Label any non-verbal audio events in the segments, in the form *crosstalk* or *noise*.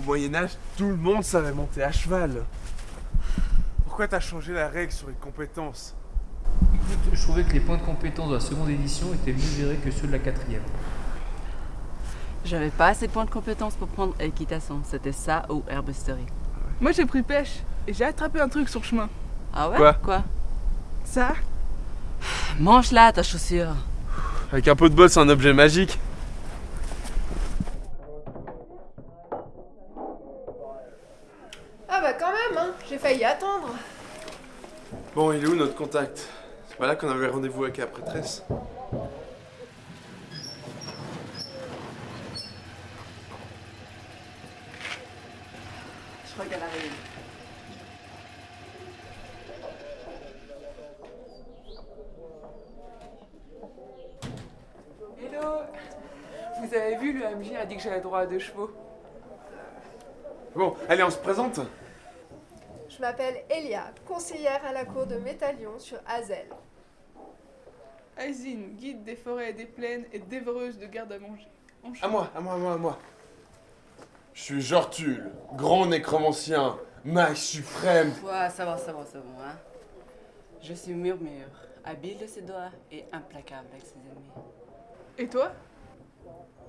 Moyen-Âge, tout le monde savait monter à cheval. Pourquoi t'as changé la règle sur les compétences Écoute, je trouvais que les points de compétence de la seconde édition étaient mieux gérés que ceux de la quatrième. J'avais pas assez de points de compétence pour prendre équitation. C'était ça ou herbisterie. Moi j'ai pris pêche et j'ai attrapé un truc sur le chemin. Ah ouais? Quoi? Quoi? Ça? Mange là ta chaussure. Avec un pot de bol, c'est un objet magique. Ah bah quand même, hein, j'ai failli attendre. Bon, il est où notre contact? C'est pas là qu'on avait rendez-vous avec la prêtresse Je crois qu'elle arrive. Hello Vous avez vu, le MJ a dit que j'avais droit à deux chevaux. Bon, allez, on se présente Je m'appelle Elia, conseillère à la cour de Métalion sur Azel. Aizine, guide des forêts et des plaines et dévoreuse de garde à manger. À moi, à moi, à moi, à moi. Je suis Jortul, grand nécromancien, mage suprême. Ouais, ça va, ça va, ça va. Hein. Je suis murmure, habile de ses doigts et implacable avec ses ennemis. Et toi?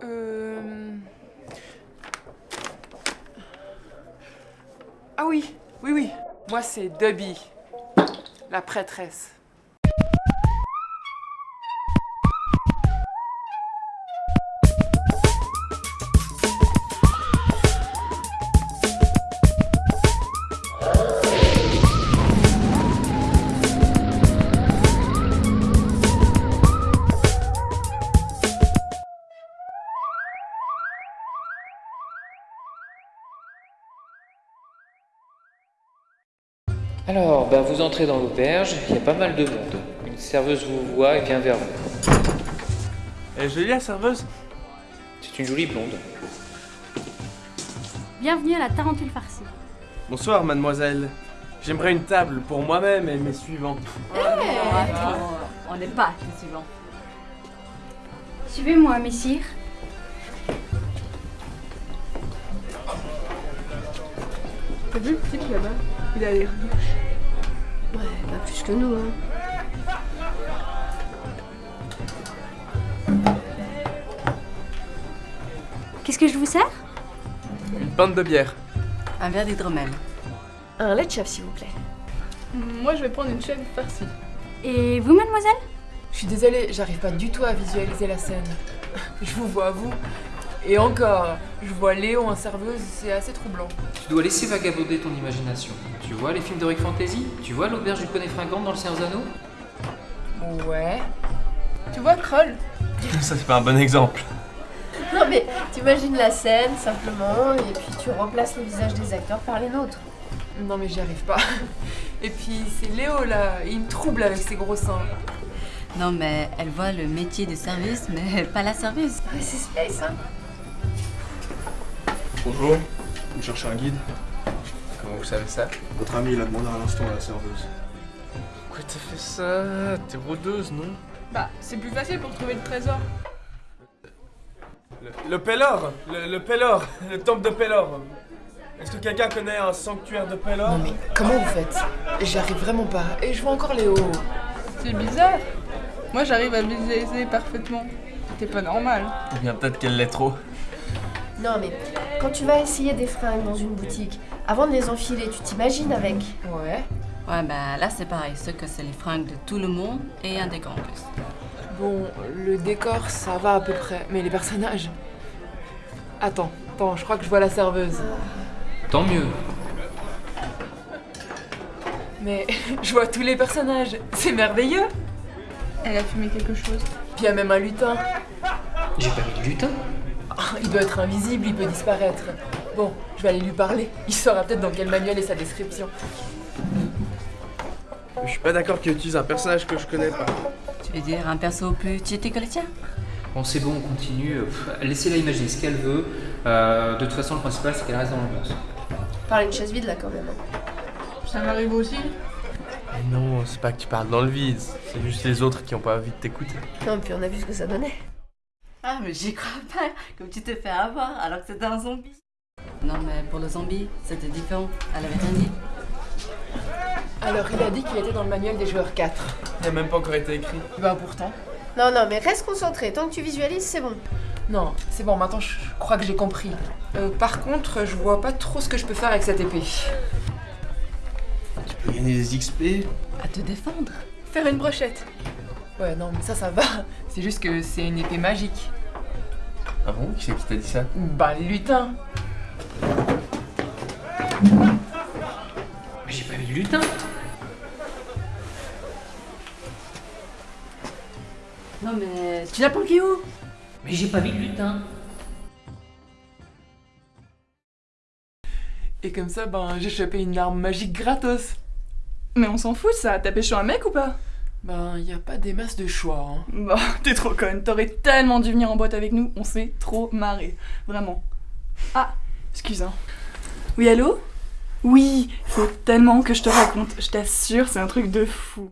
Euh... Ah oui, oui, oui. Moi c'est Debbie, la prêtresse. Alors, ben vous entrez dans l'auberge, il y a pas mal de monde. Une serveuse vous voit et vient vers vous. Elle est jolie la serveuse? C'est une jolie blonde. Bienvenue à la Tarentule farcie. Bonsoir, mademoiselle. J'aimerais une table pour moi-même et mes suivants. Attends, on n'est pas les suivants. Suivez-moi, messire. T'as vu le type là-bas? Il a l'air Ouais, pas plus que nous, hein. Qu'est-ce que je vous sers? Une pinte de bière. Un verre d'hydromel. Un lait de chef, s'il vous plaît. Moi je vais prendre une chèvre farcie. Et vous, mademoiselle? Je suis désolée, j'arrive pas du tout à visualiser la scène. Je vous vois, vous. Et encore, je vois Léo en serveuse, c'est assez troublant. Tu dois laisser vagabonder ton imagination. Tu vois les films d'Heroic Fantasy? Tu vois l'auberge du poney fringant dans le Seigneur des Anneaux? Ouais. Tu vois Kroll? *laughs* Ça, c'est pas un bon exemple. *laughs* Non mais t'imagines la scène simplement et puis tu remplaces les visages des acteurs par les nôtres. Non mais j'y arrive pas. *laughs* Et puis c'est Léo là, il me trouble avec ses gros seins. Non mais elle voit le métier de service, mais pas la service. Ouais, c'est space, hein. Bonjour, vous cherchez un guide Comment vous savez ça Votre ami l'a demandé à l'instant à la serveuse. Pourquoi t'as fait ça T'es rôdeuse, non Bah, c'est plus facile pour trouver le trésor. Le, le Pélor le, le Pélor Le temple de Pélor Est-ce que quelqu'un connaît un sanctuaire de Pélor Non mais comment vous faites J'y arrive vraiment pas. Et je vois encore Léo. C'est bizarre. Moi j'arrive à visualiser parfaitement. T'es pas normal. Ou bien peut-être qu'elle l'est trop. Non mais quand tu vas essayer des fringues dans une boutique, avant de les enfiler, tu t'imagines avec? Ouais. Ouais, bah là c'est pareil, ce que c'est les fringues de tout le monde et un décor en plus. Bon, le décor, ça va à peu près. Mais les personnages? Attends, attends, je crois que je vois la serveuse. Tant mieux. Mais *laughs* je vois tous les personnages. C'est merveilleux. Elle a fumé quelque chose. Puis il y a même un lutin. J'ai pas mis de lutin. *laughs* Il doit être invisible, il peut disparaître. Bon, je vais aller lui parler. Il saura peut-être dans quel manuel est sa description. Je suis pas d'accord qu'il utilise un personnage que je connais pas. Tu veux dire un perso plus cheaté que le tien? Bon, c'est bon, on continue. Laissez-la imaginer ce qu'elle veut. Euh, de toute façon, le principal, c'est qu'elle reste dans l'ambiance. Par une chaise vide là quand même. Ça m'arrive aussi. Non, c'est pas que tu parles dans le vide, c'est juste les autres qui ont pas envie de t'écouter. Non, puis on a vu ce que ça donnait. Ah mais j'y crois pas, comme tu te fais avoir alors que c'était un zombie. Non, mais pour le zombie, c'était différent. Elle avait rien dit. Alors, il a dit qu'il était dans le manuel des joueurs 4. Il a même pas encore été écrit. Ben pourtant. Non, non, mais reste concentré. Tant que tu visualises, c'est bon. Non, c'est bon, maintenant je crois que j'ai compris. Euh, par contre, je vois pas trop ce que je peux faire avec cette épée. Tu peux gagner des XP À te défendre. Faire une brochette. Ouais, non, mais ça, ça va. *laughs* C'est juste que c'est une épée magique. Ah bon? Qui c'est qui t'a dit ça? Bah, le lutin. Mais j'ai pas vu de lutin. Non, mais tu l'as planqué où? Mais j'ai pas vu de lutin. Et comme ça, ben, j'ai chopé une arme magique gratos. Mais on s'en fout, ça. T'as pêché un mec ou pas? Ben, y a pas des masses de choix, hein. *laughs* Bah, t'es trop conne. T'aurais tellement dû venir en boîte avec nous. On s'est trop marré. Vraiment. Ah, excuse, hein. Oui, allô? Oui, faut tellement que je te raconte. Je t'assure, c'est un truc de fou.